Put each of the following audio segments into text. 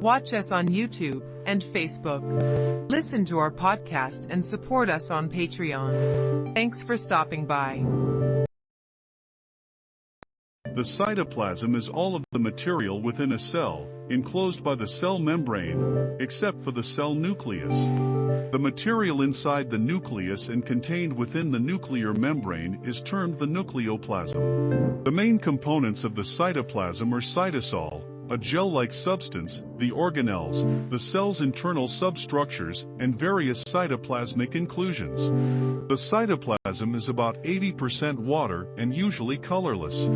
Watch us on YouTube and Facebook. Listen to our podcast and support us on Patreon. Thanks for stopping by. The cytoplasm is all of the material within a cell, enclosed by the cell membrane, except for the cell nucleus. The material inside the nucleus and contained within the nuclear membrane is termed the nucleoplasm. The main components of the cytoplasm are cytosol, a gel-like substance, the organelles, the cell's internal substructures, and various cytoplasmic inclusions. The cytoplasm is about 80% water and usually colorless.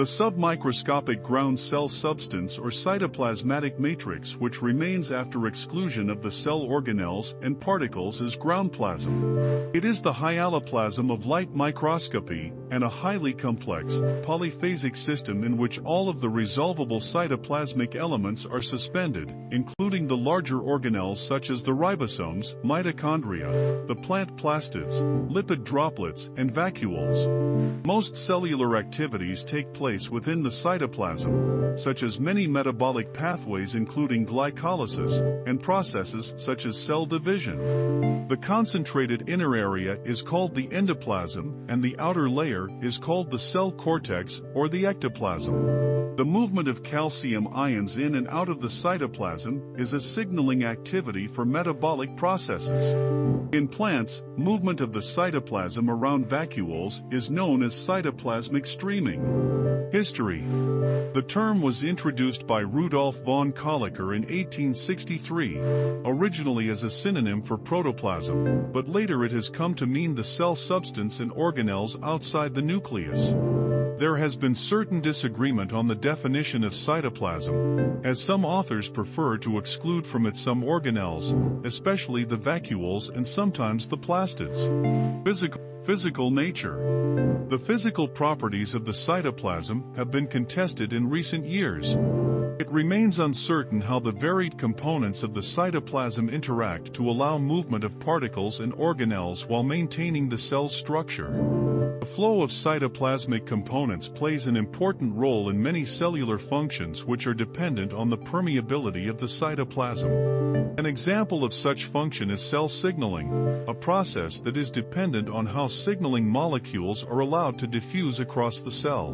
The submicroscopic ground cell substance or cytoplasmatic matrix which remains after exclusion of the cell organelles and particles is ground plasm. It is the hyaloplasm of light microscopy and a highly complex, polyphasic system in which all of the resolvable cytoplasmic elements are suspended, including the larger organelles such as the ribosomes, mitochondria, the plant plastids, lipid droplets, and vacuoles. Most cellular activities take place within the cytoplasm, such as many metabolic pathways including glycolysis, and processes such as cell division. The concentrated inner area is called the endoplasm, and the outer layer is called the cell cortex or the ectoplasm. The movement of calcium ions in and out of the cytoplasm is a signaling activity for metabolic processes. In plants, movement of the cytoplasm around vacuoles is known as cytoplasmic streaming. History The term was introduced by Rudolf von Kolliker in 1863, originally as a synonym for protoplasm, but later it has come to mean the cell substance and organelles outside the nucleus. There has been certain disagreement on the definition of cytoplasm, as some authors prefer to exclude from it some organelles, especially the vacuoles and sometimes the plastids. Physical Physical nature. The physical properties of the cytoplasm have been contested in recent years. It remains uncertain how the varied components of the cytoplasm interact to allow movement of particles and organelles while maintaining the cell's structure. The flow of cytoplasmic components plays an important role in many cellular functions which are dependent on the permeability of the cytoplasm. An example of such function is cell signaling, a process that is dependent on how signaling molecules are allowed to diffuse across the cell.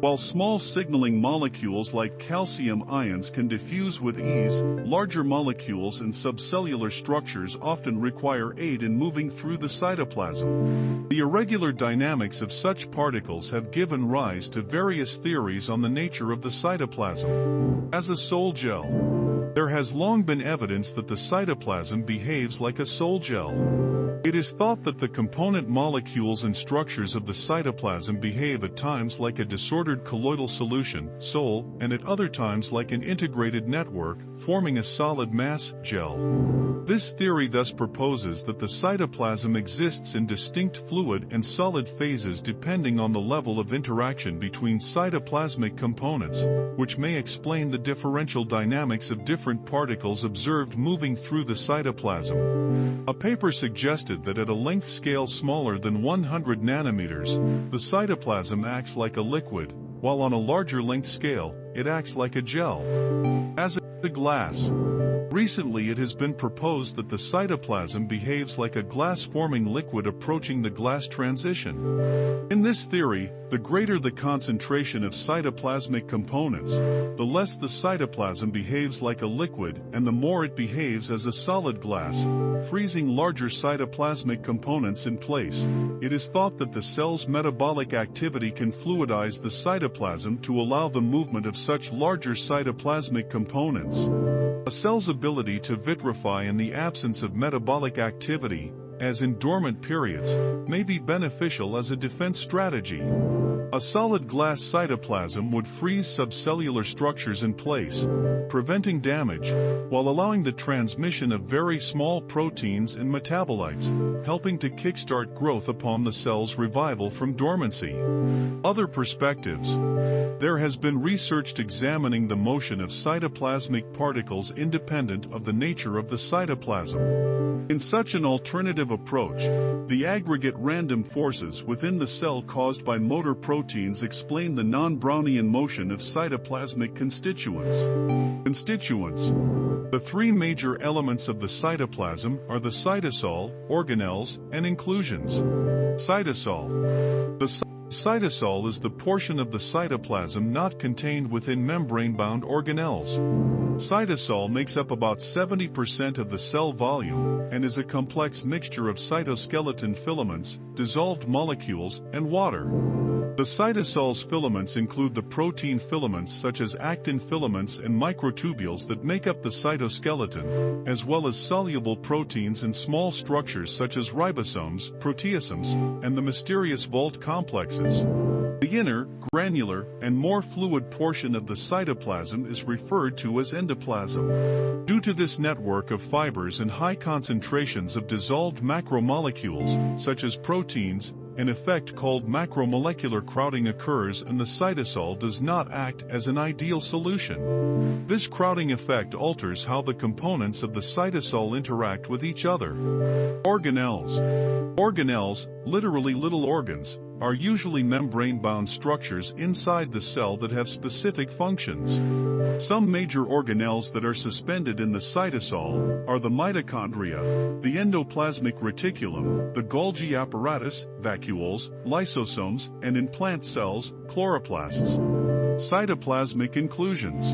While small signaling molecules like calcium ions can diffuse with ease, larger molecules and subcellular structures often require aid in moving through the cytoplasm. The irregular dynamics of such particles have given rise to various theories on the nature of the cytoplasm. As a sol gel, there has long been evidence that the cytoplasm behaves like a sol gel. It is thought that the component molecules and structures of the cytoplasm behave at times like a disordered colloidal solution, sol, and at other times like an integrated network, forming a solid mass, gel. This theory thus proposes that the cytoplasm exists in distinct fluid and solid phases depending on the level of interaction between cytoplasmic components, which may explain the differential dynamics of different particles observed moving through the cytoplasm. A paper suggested that at a length scale smaller than 100 nanometers, the cytoplasm acts like a liquid, while on a larger length scale, it acts like a gel. As a glass. Recently it has been proposed that the cytoplasm behaves like a glass-forming liquid approaching the glass transition. In this theory, the greater the concentration of cytoplasmic components, the less the cytoplasm behaves like a liquid and the more it behaves as a solid glass, freezing larger cytoplasmic components in place. It is thought that the cell's metabolic activity can fluidize the cytoplasm to allow the movement of such larger cytoplasmic components. A cell's ability to vitrify in the absence of metabolic activity, as in dormant periods, may be beneficial as a defense strategy. A solid glass cytoplasm would freeze subcellular structures in place, preventing damage, while allowing the transmission of very small proteins and metabolites, helping to kickstart growth upon the cell's revival from dormancy. Other perspectives. There has been research examining the motion of cytoplasmic particles independent of the nature of the cytoplasm. In such an alternative approach. The aggregate random forces within the cell caused by motor proteins explain the non-Brownian motion of cytoplasmic constituents. Constituents. The three major elements of the cytoplasm are the cytosol, organelles, and inclusions. Cytosol. The Cytosol is the portion of the cytoplasm not contained within membrane-bound organelles. Cytosol makes up about 70% of the cell volume and is a complex mixture of cytoskeleton filaments, dissolved molecules, and water. The cytosol's filaments include the protein filaments such as actin filaments and microtubules that make up the cytoskeleton, as well as soluble proteins and small structures such as ribosomes, proteasomes, and the mysterious vault The inner, granular, and more fluid portion of the cytoplasm is referred to as endoplasm. Due to this network of fibers and high concentrations of dissolved macromolecules, such as proteins, an effect called macromolecular crowding occurs and the cytosol does not act as an ideal solution. This crowding effect alters how the components of the cytosol interact with each other. Organelles. Organelles, literally little organs, are usually membrane-bound structures inside the cell that have specific functions. Some major organelles that are suspended in the cytosol are the mitochondria, the endoplasmic reticulum, the Golgi apparatus, vacuoles, lysosomes, and in plant cells, chloroplasts. Cytoplasmic inclusions.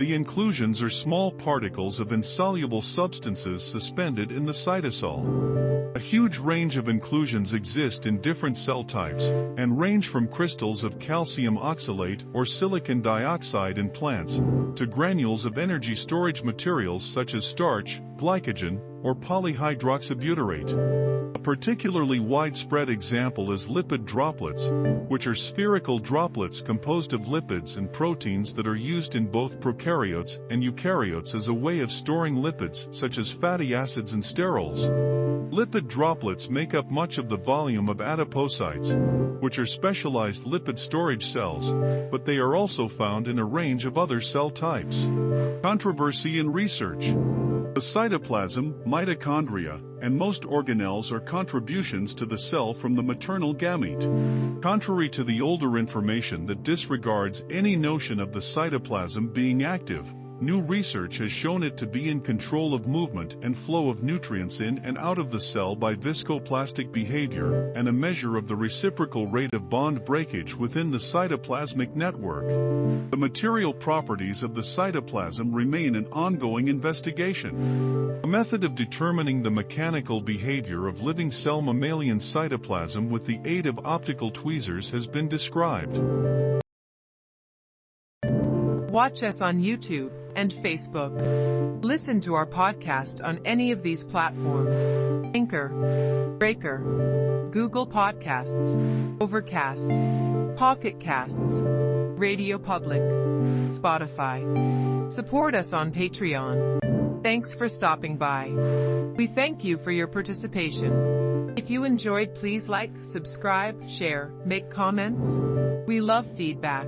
The inclusions are small particles of insoluble substances suspended in the cytosol. A huge range of inclusions exist in different cell types, and range from crystals of calcium oxalate or silicon dioxide in plants, to granules of energy storage materials such as starch, glycogen, or polyhydroxybutyrate. A particularly widespread example is lipid droplets, which are spherical droplets composed of lipids and proteins that are used in both prokaryotes and eukaryotes as a way of storing lipids such as fatty acids and sterols. Lipid droplets make up much of the volume of adipocytes, which are specialized lipid storage cells, but they are also found in a range of other cell types. Controversy in research. The cytoplasm, mitochondria, and most organelles are contributions to the cell from the maternal gamete. Contrary to the older information that disregards any notion of the cytoplasm being active, New research has shown it to be in control of movement and flow of nutrients in and out of the cell by viscoplastic behavior and a measure of the reciprocal rate of bond breakage within the cytoplasmic network. The material properties of the cytoplasm remain an ongoing investigation. A method of determining the mechanical behavior of living cell mammalian cytoplasm with the aid of optical tweezers has been described. Watch us on YouTube and Facebook. Listen to our podcast on any of these platforms. Anchor, Breaker, Google Podcasts, Overcast, Pocket Casts, Radio Public, Spotify. Support us on Patreon. Thanks for stopping by. We thank you for your participation. If you enjoyed, please like, subscribe, share, make comments. We love feedback.